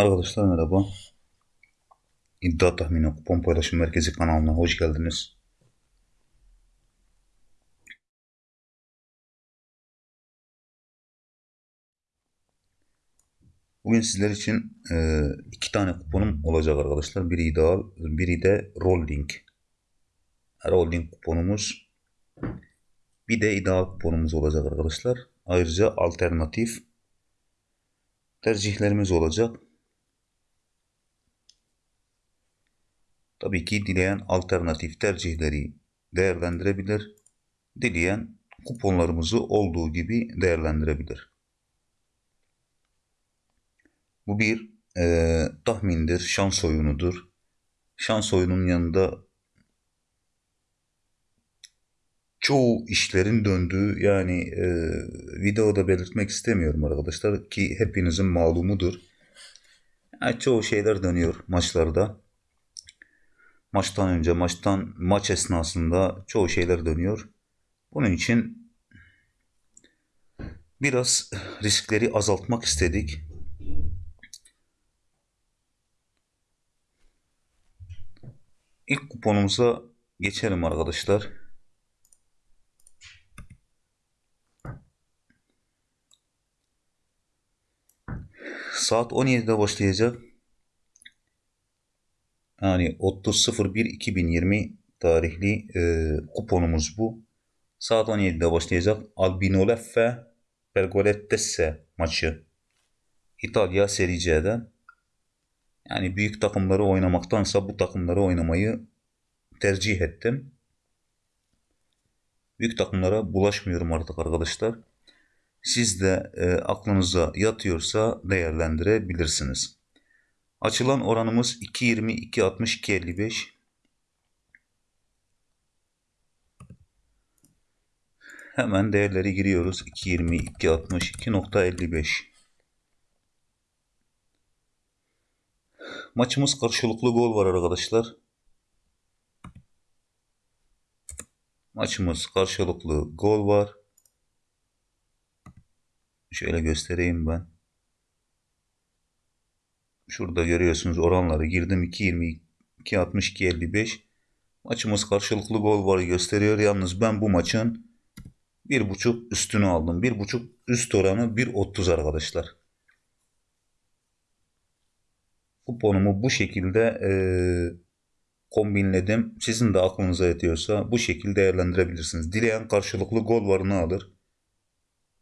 Arkadaşlar merhaba. İddia tahmini kupon paylaşım merkezi kanalına hoş geldiniz. Bugün sizler için e, iki tane kuponum olacak arkadaşlar. Biri ideal, biri de rolling. Rolling kuponumuz. Bir de ideal kuponumuz olacak arkadaşlar. Ayrıca alternatif tercihlerimiz olacak. Tabii ki dileyen alternatif tercihleri değerlendirebilir. Dileyen kuponlarımızı olduğu gibi değerlendirebilir. Bu bir e, tahmindir, şans oyunudur. Şans oyunun yanında çoğu işlerin döndüğü yani e, videoda belirtmek istemiyorum arkadaşlar ki hepinizin malumudur. Yani çoğu şeyler dönüyor maçlarda maçtan önce, maçtan maç esnasında çoğu şeyler dönüyor. Bunun için biraz riskleri azaltmak istedik. İlk kuponumuza geçelim arkadaşlar. Saat 17'de başlayacak. Yani 30.01.2020 tarihli e, kuponumuz bu. Saat 17'de başlayacak Albinoleffe Pergolettese maçı. İtalya Serie C'den. Yani büyük takımları oynamaktansa bu takımları oynamayı tercih ettim. Büyük takımlara bulaşmıyorum artık arkadaşlar. Siz de e, aklınıza yatıyorsa değerlendirebilirsiniz. Açılan oranımız 2.20, 2.60, 2.55. Hemen değerleri giriyoruz. 2.20, 2.60, 2.55. Maçımız karşılıklı gol var arkadaşlar. Maçımız karşılıklı gol var. Şöyle göstereyim ben. Şurada görüyorsunuz oranları girdim 2.20 2.60 2.55 maçımız karşılıklı gol var gösteriyor. Yalnız ben bu maçın 1.5 üstünü aldım. 1.5 üst oranı 1.30 arkadaşlar. Kuponumu bu şekilde e, kombinledim. Sizin de aklınıza yatıyorsa bu şekilde değerlendirebilirsiniz. Dileyen karşılıklı gol varını alır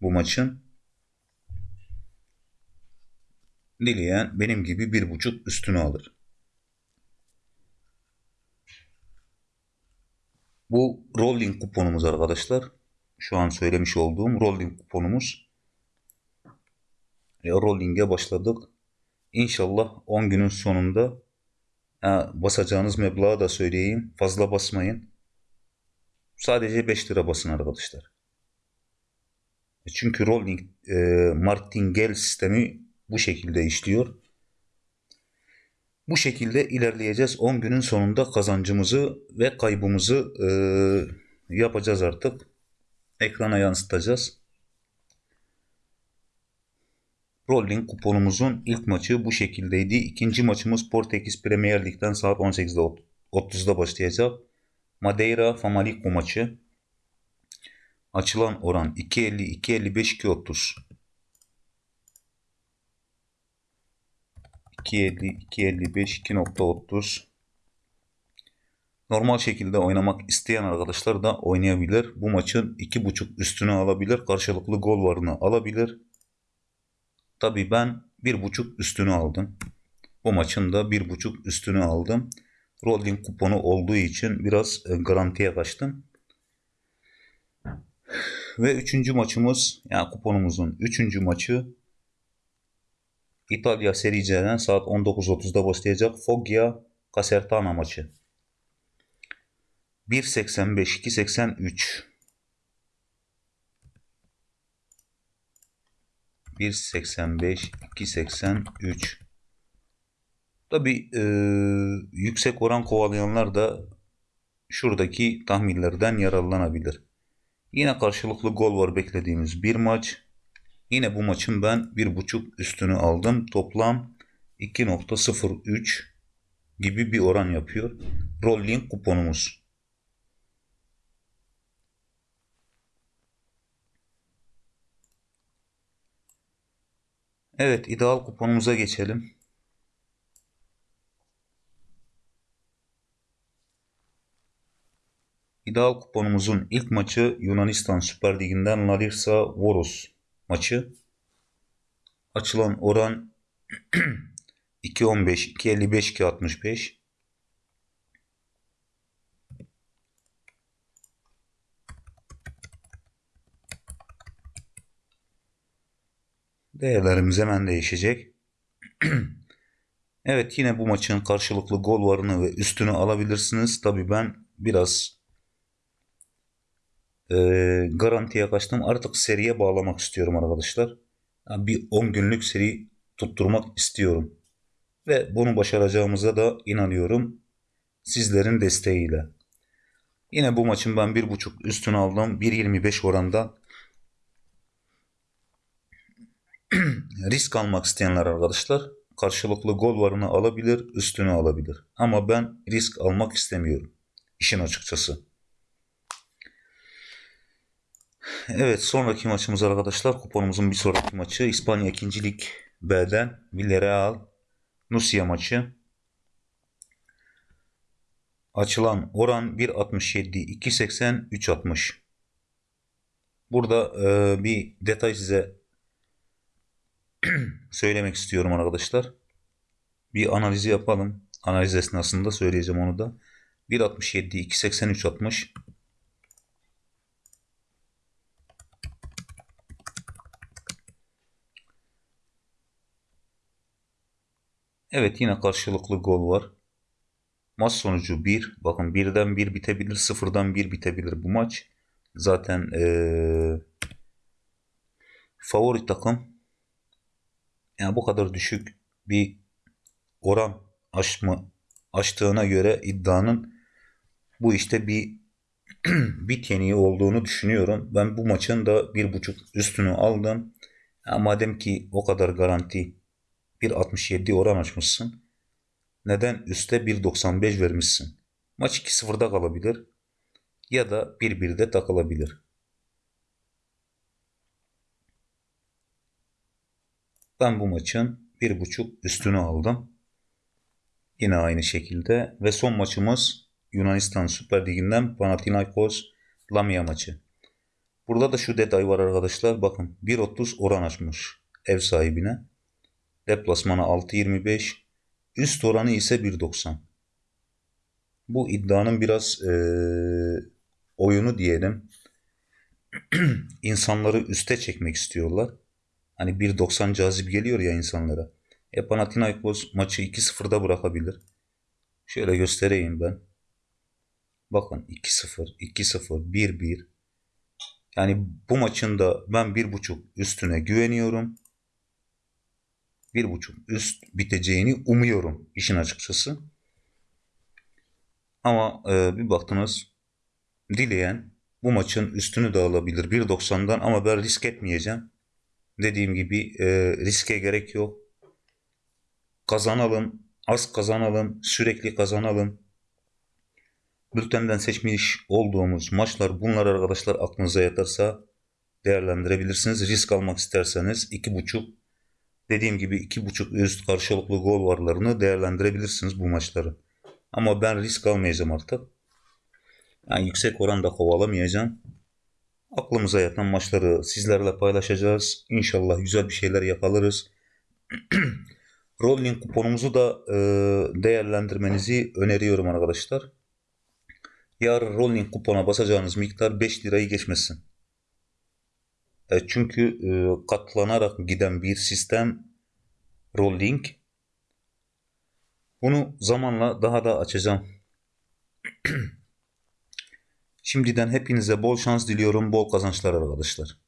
bu maçın. Dileyen benim gibi bir buçuk üstünü alır. Bu rolling kuponumuz arkadaşlar. Şu an söylemiş olduğum rolling kuponumuz. E, rolling'e başladık. İnşallah 10 günün sonunda basacağınız meblağı da söyleyeyim. Fazla basmayın. Sadece 5 lira basın arkadaşlar. E, çünkü rolling e, martingale sistemi bu şekilde işliyor. Bu şekilde ilerleyeceğiz. 10 günün sonunda kazancımızı ve kaybımızı e, yapacağız artık. Ekrana yansıtacağız. Rolling kuponumuzun ilk maçı bu şekildeydi. İkinci maçımız Portekiz Premier Lig'den saat 18'de 30'da başlayacak. Madeira Famalicão maçı. Açılan oran 2.50, 2.55, 2.30. 2.50, 2.55, 2.30 Normal şekilde oynamak isteyen arkadaşlar da oynayabilir. Bu maçın 2.5 üstünü alabilir. Karşılıklı gol varını alabilir. Tabi ben 1.5 üstünü aldım. Bu maçın da 1.5 üstünü aldım. Rolling kuponu olduğu için biraz e, garantiye kaçtım. Ve üçüncü maçımız yani kuponumuzun üçüncü maçı İtalya Serie C'den saat 19.30'da başlayacak Foggia Casertana maçı. 1.85 2.83 1.85 2.83 Tabi e, yüksek oran kovalayanlar da şuradaki tahminlerden yararlanabilir. Yine karşılıklı gol var beklediğimiz bir maç. Yine bu maçın ben bir buçuk üstünü aldım. Toplam 2.03 gibi bir oran yapıyor. Rolling kuponumuz. Evet, ideal kuponumuza geçelim. İdeal kuponumuzun ilk maçı Yunanistan Süper Ligi'nden Larissa Voros maçı. Açılan oran 2.15, 2.55, 2.65. Değerlerimiz hemen değişecek. evet yine bu maçın karşılıklı gol varını ve üstünü alabilirsiniz. Tabi ben biraz e, garantiye kaçtım. Artık seriye bağlamak istiyorum arkadaşlar. Yani bir 10 günlük seri tutturmak istiyorum. Ve bunu başaracağımıza da inanıyorum. Sizlerin desteğiyle. Yine bu maçın ben 1.5 üstünü aldım. 1.25 oranda. Risk almak isteyenler arkadaşlar karşılıklı gol varını alabilir, üstünü alabilir. Ama ben risk almak istemiyorum. İşin açıkçası. Evet sonraki maçımız arkadaşlar kuponumuzun bir sonraki maçı İspanya 2. Lig B'den Villarreal Nusia maçı. Açılan oran 1.67, 2.80, 3.60. Burada e, bir detay size söylemek istiyorum arkadaşlar. Bir analizi yapalım. Analiz esnasında söyleyeceğim onu da. 1.67, 2.80, 3.60. Evet yine karşılıklı gol var. Maç sonucu 1. Bakın 1'den 1 bitebilir. 0'dan 1 bitebilir bu maç. Zaten ee, favori takım yani bu kadar düşük bir oran aşma açtığına göre iddianın bu işte bir bit yeniği olduğunu düşünüyorum. Ben bu maçın da bir buçuk üstünü aldım. Ya madem ki o kadar garanti 1.67 oran açmışsın. Neden üste 1.95 vermişsin? Maç 2-0'da kalabilir ya da 1-1'de takılabilir. Ben bu maçın 1.5 üstünü aldım. Yine aynı şekilde ve son maçımız Yunanistan Süper Ligi'nden Panathinaikos Lamia maçı. Burada da şu detay var arkadaşlar. Bakın 1.30 oran açmış ev sahibine. Deplasmana 6.25. Üst oranı ise 1.90. Bu iddianın biraz e, oyunu diyelim. insanları üste çekmek istiyorlar. Hani 1.90 cazip geliyor ya insanlara. E Panathinaikos maçı 2-0'da bırakabilir. Şöyle göstereyim ben. Bakın 2-0, 2-0, 1-1. Yani bu maçın da ben 1.5 üstüne güveniyorum bir buçuk üst biteceğini umuyorum işin açıkçası. Ama e, bir baktınız dileyen bu maçın üstünü de alabilir 1.90'dan ama ben risk etmeyeceğim. Dediğim gibi e, riske gerek yok. Kazanalım, az kazanalım, sürekli kazanalım. Bültenden seçmiş olduğumuz maçlar bunlar arkadaşlar aklınıza yatarsa değerlendirebilirsiniz. Risk almak isterseniz 2.5 Dediğim gibi iki buçuk üst karşılıklı gol varlarını değerlendirebilirsiniz bu maçları. Ama ben risk almayacağım artık. Yani yüksek oranda kovalamayacağım. Aklımıza yatan maçları sizlerle paylaşacağız. İnşallah güzel bir şeyler yaparız. Rolling kuponumuzu da e, değerlendirmenizi öneriyorum arkadaşlar. Yarın rolling kupona basacağınız miktar 5 lirayı geçmesin. E, çünkü e, katlanarak giden bir sistem rolling. Bunu zamanla daha da açacağım. Şimdiden hepinize bol şans diliyorum, bol kazançlar arkadaşlar.